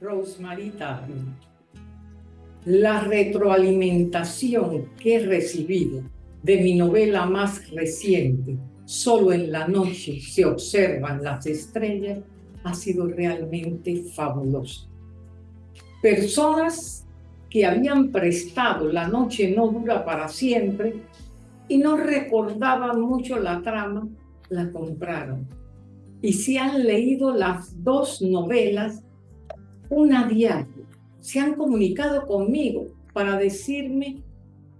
Rosemary La retroalimentación que he recibido de mi novela más reciente, Solo en la noche se observan las estrellas, ha sido realmente fabuloso. Personas que habían prestado La noche no dura para siempre y no recordaban mucho la trama, la compraron. Y se han leído las dos novelas una diario. Se han comunicado conmigo para decirme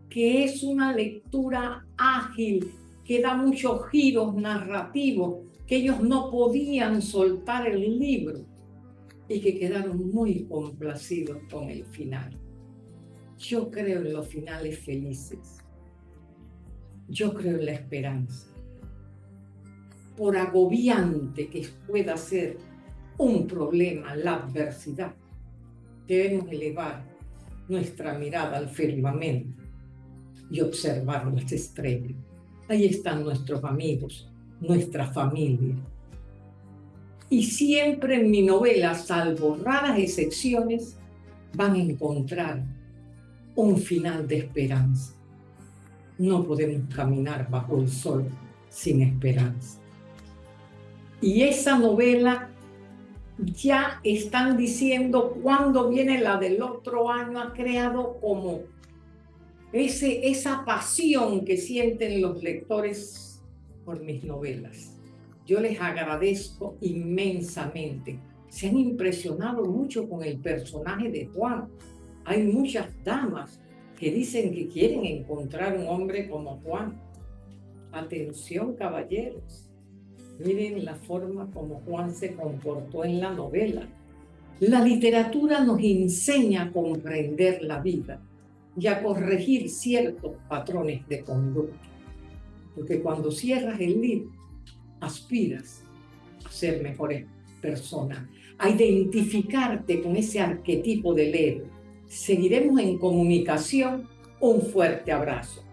que es una lectura ágil, que da muchos giros narrativos, que ellos no podían soltar el libro y que quedaron muy complacidos con el final. Yo creo en los finales felices. Yo creo en la esperanza. Por agobiante que pueda ser un problema, la adversidad, debemos elevar nuestra mirada al firmamento y observar las estrellas. Ahí están nuestros amigos, nuestra familia. Y siempre en mi novela, salvo raras excepciones, van a encontrar un final de esperanza. No podemos caminar bajo el sol sin esperanza. Y esa novela ya están diciendo cuándo viene la del otro año, ha creado como ese, esa pasión que sienten los lectores por mis novelas. Yo les agradezco inmensamente. Se han impresionado mucho con el personaje de Juan. Hay muchas damas que dicen que quieren encontrar un hombre como Juan. Atención, caballeros. Miren la forma como Juan se comportó en la novela. La literatura nos enseña a comprender la vida y a corregir ciertos patrones de conducta. Porque cuando cierras el libro, aspiras a ser mejores personas, a identificarte con ese arquetipo del héroe. Seguiremos en comunicación. Un fuerte abrazo.